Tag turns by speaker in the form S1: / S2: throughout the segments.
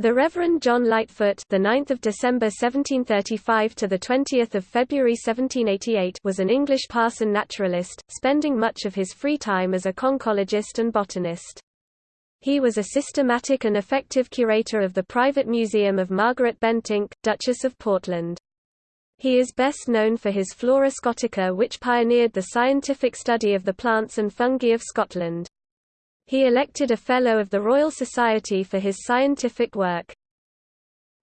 S1: The Reverend John Lightfoot, the 9th of December 1735 to the 20th of February 1788, was an English parson naturalist, spending much of his free time as a conchologist and botanist. He was a systematic and effective curator of the private museum of Margaret Bentinck, Duchess of Portland. He is best known for his Flora Scotica which pioneered the scientific study of the plants and fungi of Scotland. He elected a Fellow of the Royal Society for his scientific work.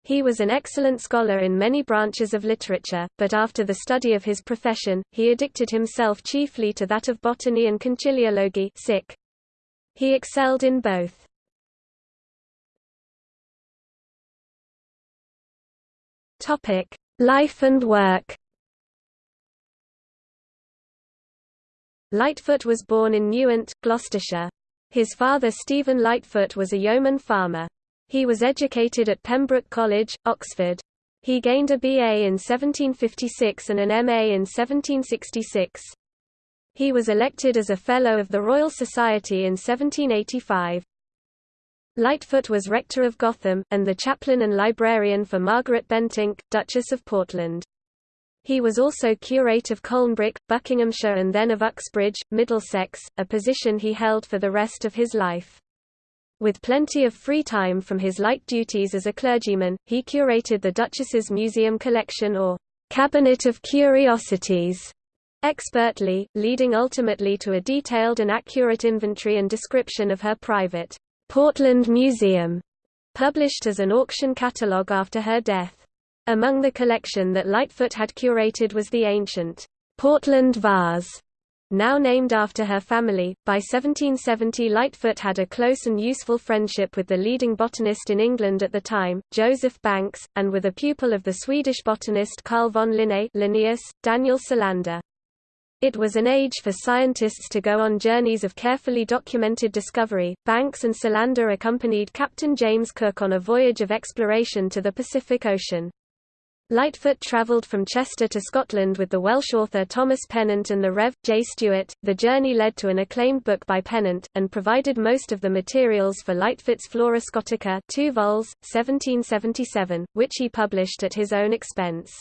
S1: He was an excellent scholar in many branches of literature, but after the study of his profession, he addicted himself chiefly to that of botany and conchiliology. He excelled in both. Life and work Lightfoot was born in Newent, Gloucestershire. His father Stephen Lightfoot was a yeoman farmer. He was educated at Pembroke College, Oxford. He gained a BA in 1756 and an MA in 1766. He was elected as a Fellow of the Royal Society in 1785. Lightfoot was rector of Gotham, and the chaplain and librarian for Margaret Bentinck, Duchess of Portland. He was also curate of Colnbrook, Buckinghamshire and then of Uxbridge, Middlesex, a position he held for the rest of his life. With plenty of free time from his light duties as a clergyman, he curated the Duchess's museum collection or cabinet of curiosities expertly, leading ultimately to a detailed and accurate inventory and description of her private Portland Museum, published as an auction catalogue after her death. Among the collection that Lightfoot had curated was the ancient Portland vase, now named after her family. By 1770 Lightfoot had a close and useful friendship with the leading botanist in England at the time, Joseph Banks, and with a pupil of the Swedish botanist Carl von Linné Linnaeus, Daniel Solander. It was an age for scientists to go on journeys of carefully documented discovery. Banks and Solander accompanied Captain James Cook on a voyage of exploration to the Pacific Ocean. Lightfoot travelled from Chester to Scotland with the Welsh author Thomas Pennant and the Rev. J. Stewart. The journey led to an acclaimed book by Pennant, and provided most of the materials for Lightfoot's Flora Scotica 2 vols, 1777, which he published at his own expense.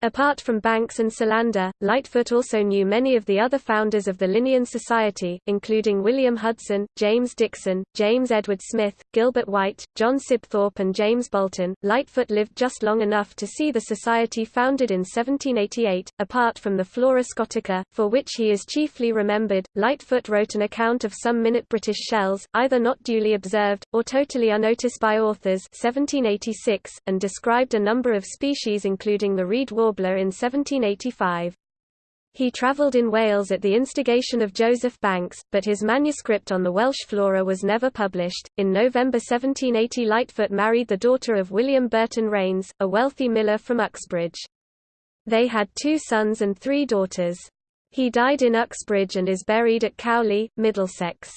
S1: Apart from Banks and Solander, Lightfoot also knew many of the other founders of the Linnean Society, including William Hudson, James Dixon, James Edward Smith, Gilbert White, John Sibthorp and James Bolton. Lightfoot lived just long enough to see the society founded in 1788. Apart from the Flora Scotica, for which he is chiefly remembered, Lightfoot wrote an account of some minute British shells, either not duly observed, or totally unnoticed by authors 1786, and described a number of species including the reed in 1785. He travelled in Wales at the instigation of Joseph Banks, but his manuscript on the Welsh flora was never published. In November 1780, Lightfoot married the daughter of William Burton Rains, a wealthy miller from Uxbridge. They had two sons and three daughters. He died in Uxbridge and is buried at Cowley, Middlesex.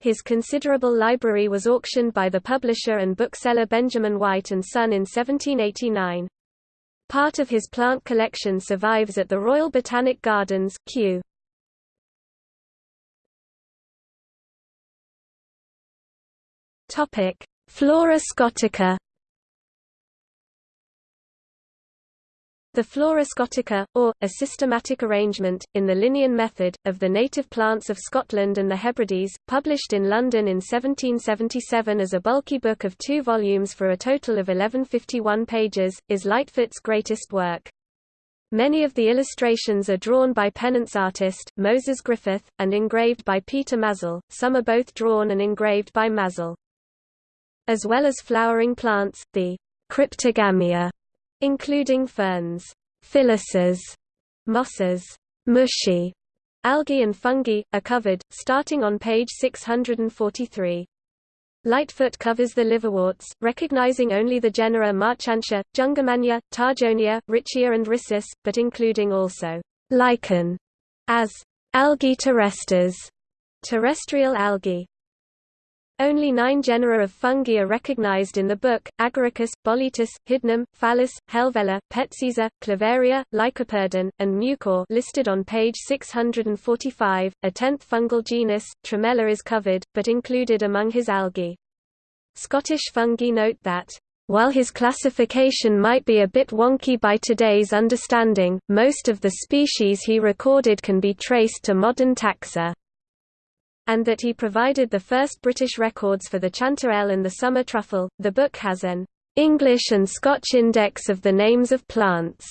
S1: His considerable library was auctioned by the publisher and bookseller Benjamin White and Son in 1789. Part of his plant collection survives at the Royal Botanic Gardens, Kew. Flora Scotica The Flora Scotica, or, a systematic arrangement, in the Linnean method, of the native plants of Scotland and the Hebrides, published in London in 1777 as a bulky book of two volumes for a total of 1151 pages, is Lightfoot's greatest work. Many of the illustrations are drawn by Pennant's artist, Moses Griffith, and engraved by Peter Mazell, some are both drawn and engraved by Mazell. As well as flowering plants, the cryptogamia including ferns, Filices, mosses, Musci, algae and fungi, are covered, starting on page 643. Lightfoot covers the liverworts, recognizing only the genera Marchantia, Jungermannia, Targionia, Riccia and Rhyssus, but including also lichen as algae terrestres, terrestrial algae. Only nine genera of fungi are recognized in the book, Agaricus, Boletus, Hydnum, Phallus, Helvella, Peziza, Clavaria, Lycoperdon, and Mucor listed on page 645. A tenth fungal genus, Tremella is covered, but included among his algae. Scottish fungi note that while his classification might be a bit wonky by today's understanding, most of the species he recorded can be traced to modern taxa. And that he provided the first British records for the chanterelle and the summer truffle. The book has an English and Scotch index of the names of plants,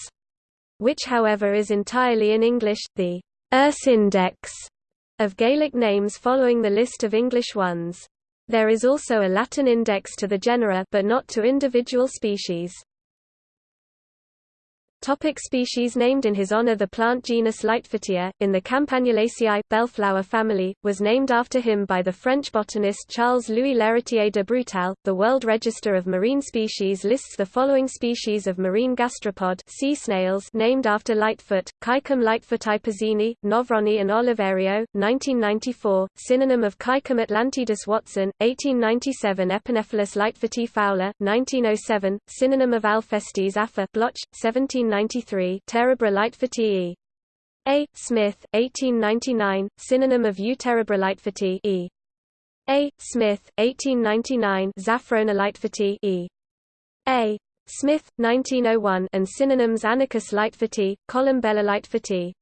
S1: which however is entirely in English, the Erse Index of Gaelic names following the list of English ones. There is also a Latin index to the genera but not to individual species. Topic species named in his honor The plant genus Lightfootia, in the Campanulaceae bellflower family, was named after him by the French botanist Charles-Louis L'Héritier de Brutelle. The World Register of Marine Species lists the following species of marine gastropod sea snails named after Lightfoot, Caecum lightfooti Pizzini, Nofroni and Oliverio, 1994, synonym of Caecum atlantidus watson, 1897 Epinephelus lightfooti fowler, 1907, synonym of Alphestes afer Bloch, 17 1893 Terebra lightfooti A. Smith, 1899, synonym of Euterebra lightfooti E. A. Smith, 1899 Zafrona lightfooti E. A. Smith, 1901 and synonyms Anicus lightfooti, Columbella lightfooti